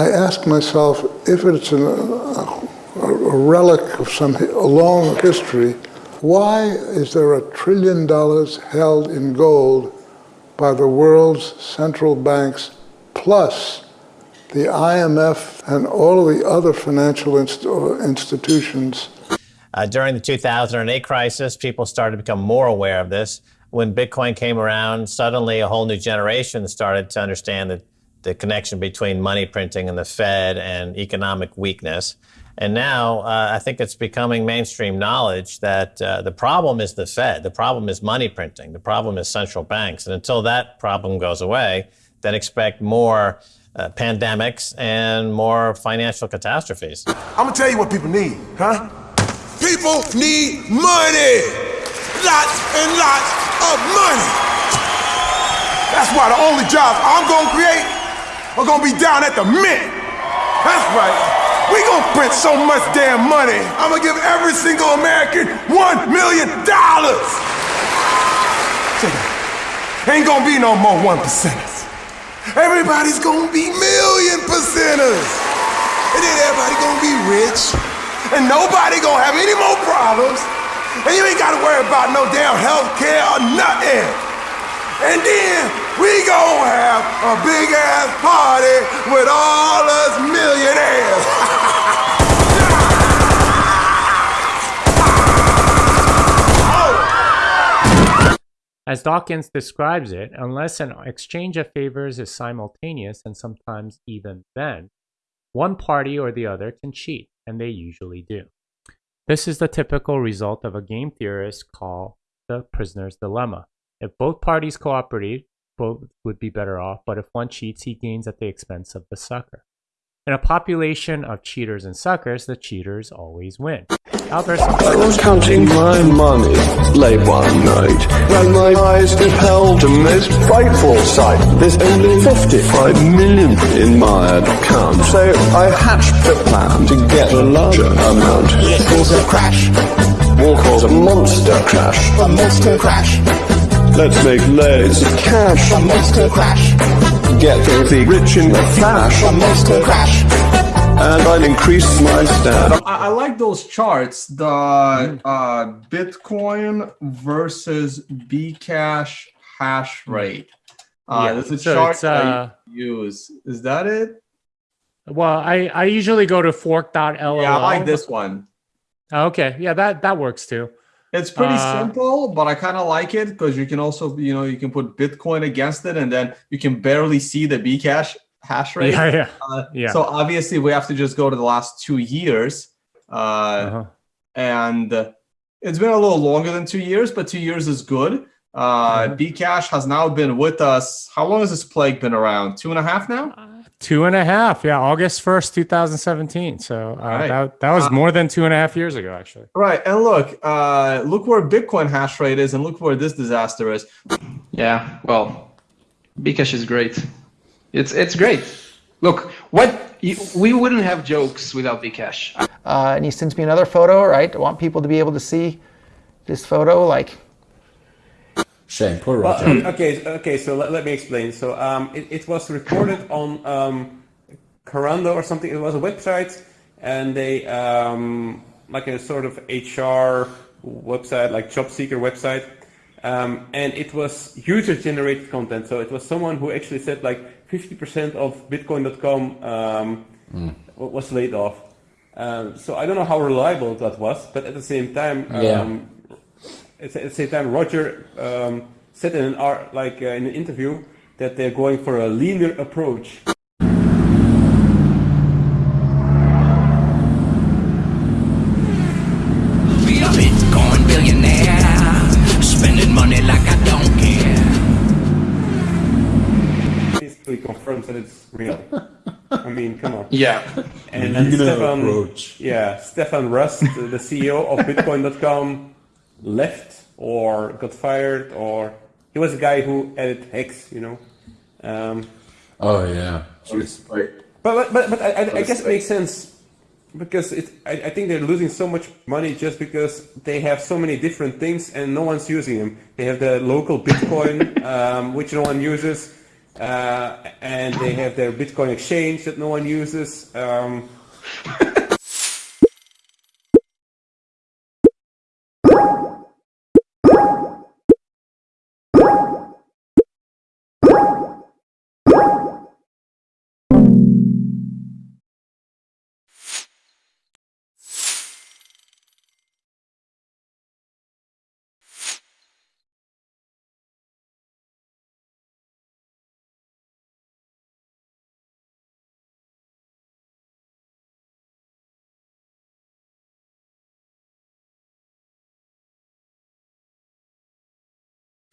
I ask myself if it's an, a, a relic of some long history, why is there a trillion dollars held in gold by the world's central banks plus the IMF and all of the other financial inst institutions? Uh, during the 2008 crisis, people started to become more aware of this. When Bitcoin came around, suddenly a whole new generation started to understand that the connection between money printing and the Fed and economic weakness. And now uh, I think it's becoming mainstream knowledge that uh, the problem is the Fed, the problem is money printing, the problem is central banks. And until that problem goes away, then expect more uh, pandemics and more financial catastrophes. I'm gonna tell you what people need, huh? People need money! Lots and lots of money! That's why the only jobs I'm gonna create are gonna be down at the mint. That's right. We gonna print so much damn money, I'm gonna give every single American one million dollars. Ain't gonna be no more one percenters. Everybody's gonna be million percenters. And then everybody gonna be rich. And nobody gonna have any more problems. And you ain't gotta worry about no damn health care or nothing. And then we gonna have a big ass party with all us millionaires. As Dawkins describes it, unless an exchange of favors is simultaneous and sometimes even then, one party or the other can cheat, and they usually do. This is the typical result of a game theorist called the prisoner's dilemma. If both parties cooperate, both would be better off, but if one cheats, he gains at the expense of the sucker. In a population of cheaters and suckers, the cheaters always win. Albert I was counting my money late one night when my eyes beheld a most frightful sight. There's only 55 million in my account, so I hatched the plan to get a larger amount. It was a crash. We'll cause a monster crash. A monster crash. Let's make loads of cash. A monster crash get filthy rich in a flash. A monster crash. And I'll increase my stat. I, I like those charts. The uh, Bitcoin versus Bcash hash rate. Uh, yeah, there's a so chart uh, I use. Is that it? Well, I, I usually go to fork.lol. Yeah, I like this one. Okay. Yeah, that, that works too. It's pretty uh, simple, but I kind of like it because you can also, you know, you can put Bitcoin against it and then you can barely see the Bcash hash rate. Yeah, yeah. Uh, yeah. So obviously we have to just go to the last two years. Uh, uh-huh. And it's been a little longer than two years, but two years is good. Uh, uh-huh. Bcash has now been with us. How long has this plague been around? Two and a half now? Two and a half, yeah, August first, two thousand seventeen. So uh, right. that that was uh, more than two and a half years ago, actually. Right, and look, uh, look where Bitcoin hash rate is, and look where this disaster is. Yeah, well, Bcash is great. It's it's great. Look, what you, we wouldn't have jokes without Bcash. Uh, and he sends me another photo, right? I want people to be able to see this photo, like Shame, poor Roger. Well, okay, okay. So let, let me explain. So um, it, it was reported on um, Corando or something. It was a website, and they um, like a sort of HR website, like job seeker website, um, and it was user-generated content. So it was someone who actually said like 50% of Bitcoin.com um, mm. was laid off. Um, so I don't know how reliable that was, but at the same time, yeah um, at the same time, Roger um, said in an art, like uh, in an interview that they're going for a leaner approach. Bitcoin billionaire, spending money like I don't care. Basically confirms that it's real. I mean, come on. Yeah. And, and Stefan, approach. yeah, Stefan Rust, the CEO of Bitcoin.com, left or got fired or he was a guy who added hex, you know. Um, oh yeah, But but but, but I, I guess it makes sense because it. I, I think they're losing so much money just because they have so many different things and no one's using them. They have the local Bitcoin, um, which no one uses. uh, and they have their Bitcoin exchange that no one uses. Um,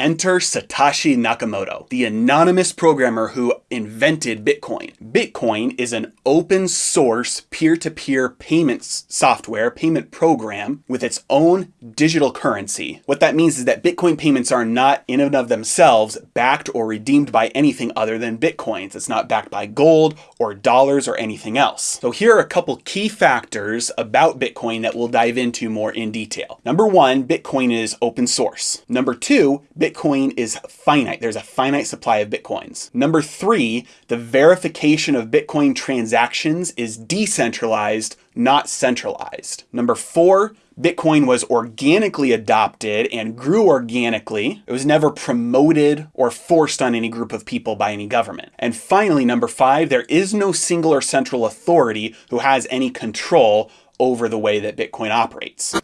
Enter Satoshi Nakamoto, the anonymous programmer who invented Bitcoin. Bitcoin is an open source peer to peer payments software, payment program with its own digital currency. What that means is that Bitcoin payments are not in and of themselves backed or redeemed by anything other than Bitcoins. It's not backed by gold or dollars or anything else. So here are a couple key factors about Bitcoin that we'll dive into more in detail. Number one, Bitcoin is open source. Number two, Bitcoin is finite. There's a finite supply of Bitcoins. Number three, the verification of Bitcoin transactions is decentralized, not centralized. Number four, Bitcoin was organically adopted and grew organically. It was never promoted or forced on any group of people by any government. And finally, number five, there is no single or central authority who has any control over the way that Bitcoin operates.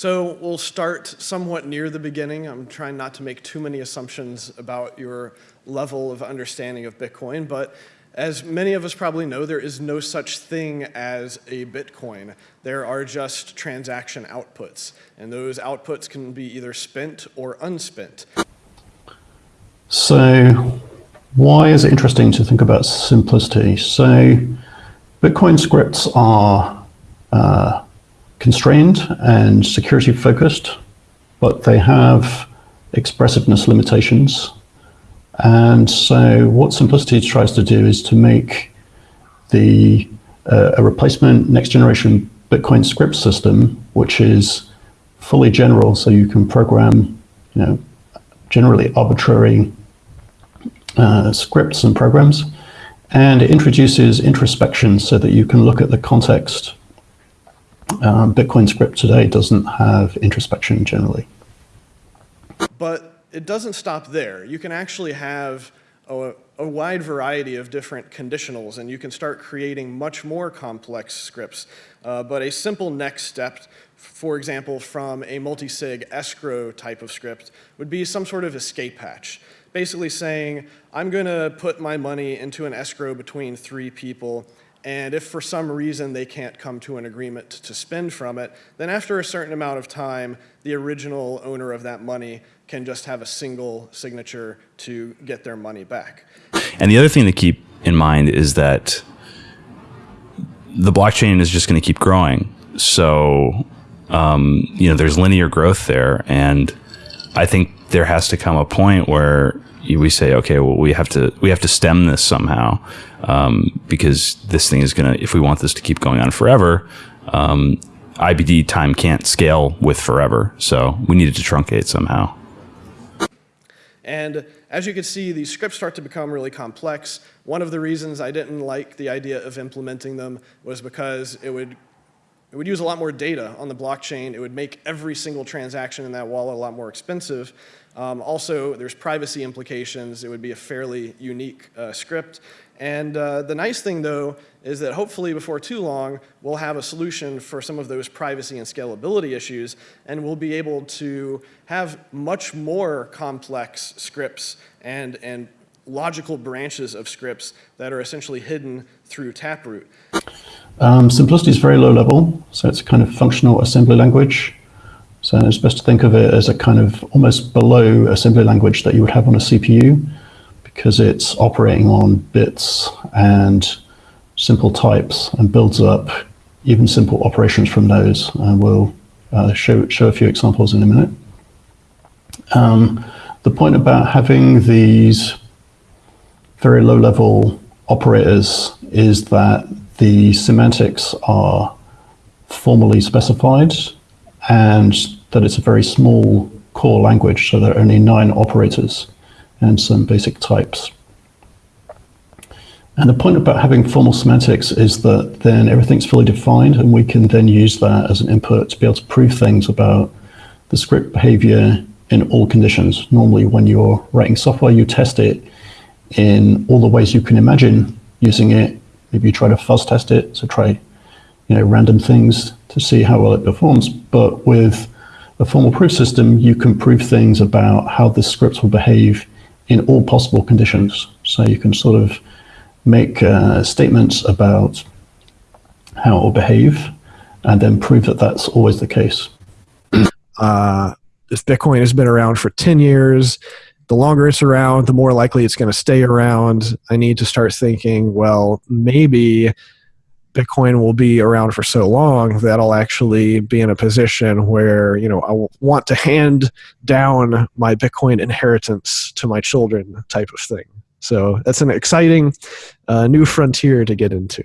So we'll start somewhat near the beginning. I'm trying not to make too many assumptions about your level of understanding of Bitcoin, but as many of us probably know, there is no such thing as a Bitcoin. There are just transaction outputs, and those outputs can be either spent or unspent. So why is it interesting to think about simplicity? So Bitcoin scripts are uh, constrained and security focused, but they have expressiveness limitations. And so what Simplicity tries to do is to make the uh, a replacement next generation Bitcoin script system, which is fully general, so you can program, you know, generally arbitrary uh, scripts and programs, and it introduces introspection so that you can look at the context um, Bitcoin script today doesn't have introspection generally. But it doesn't stop there. You can actually have a, a, wide variety of different conditionals, and you can start creating much more complex scripts. Uh, but a simple next step, for example, from a multi-sig escrow type of script, would be some sort of escape hatch. Basically saying, I'm going to put my money into an escrow between three people, and if for some reason they can't come to an agreement to spend from it, then after a certain amount of time, the original owner of that money can just have a single signature to get their money back. And the other thing to keep in mind is that the blockchain is just going to keep growing. So, um, you know, there's linear growth there. And I think there has to come a point where we say, okay, well, we have to we have to stem this somehow um, because this thing is gonna. If we want this to keep going on forever, um, IBD time can't scale with forever. So we needed to truncate somehow. And as you can see, these scripts start to become really complex. One of the reasons I didn't like the idea of implementing them was because it would it would use a lot more data on the blockchain. It would make every single transaction in that wallet a lot more expensive. Um, also, there's privacy implications. It would be a fairly unique uh, script. And uh, the nice thing, though, is that hopefully before too long, we'll have a solution for some of those privacy and scalability issues, and we'll be able to have much more complex scripts and, and logical branches of scripts that are essentially hidden through Taproot. Um, simplicity is very low level, so it's a kind of functional assembly language. So it's best to think of it as a kind of almost below assembly language that you would have on a CPU because it's operating on bits and simple types and builds up even simple operations from those. And we'll uh, show, show a few examples in a minute. Um, the point about having these very low level operators is that the semantics are formally specified and that it's a very small core language, so there are only nine operators and some basic types. And the point about having formal semantics is that then everything's fully defined, and we can then use that as an input to be able to prove things about the script behavior in all conditions. Normally, when you're writing software, you test it in all the ways you can imagine using it. Maybe you try to fuzz test it, so try you know random things to see how well it performs. But with a formal proof system, you can prove things about how the scripts will behave in all possible conditions. So you can sort of make uh, statements about how it will behave and then prove that that's always the case. Uh, if Bitcoin has been around for 10 years, the longer it's around, the more likely it's going to stay around. I need to start thinking, well, maybe Bitcoin will be around for so long that I'll actually be in a position where, you know, I want to hand down my Bitcoin inheritance to my children type of thing. So that's an exciting uh, new frontier to get into.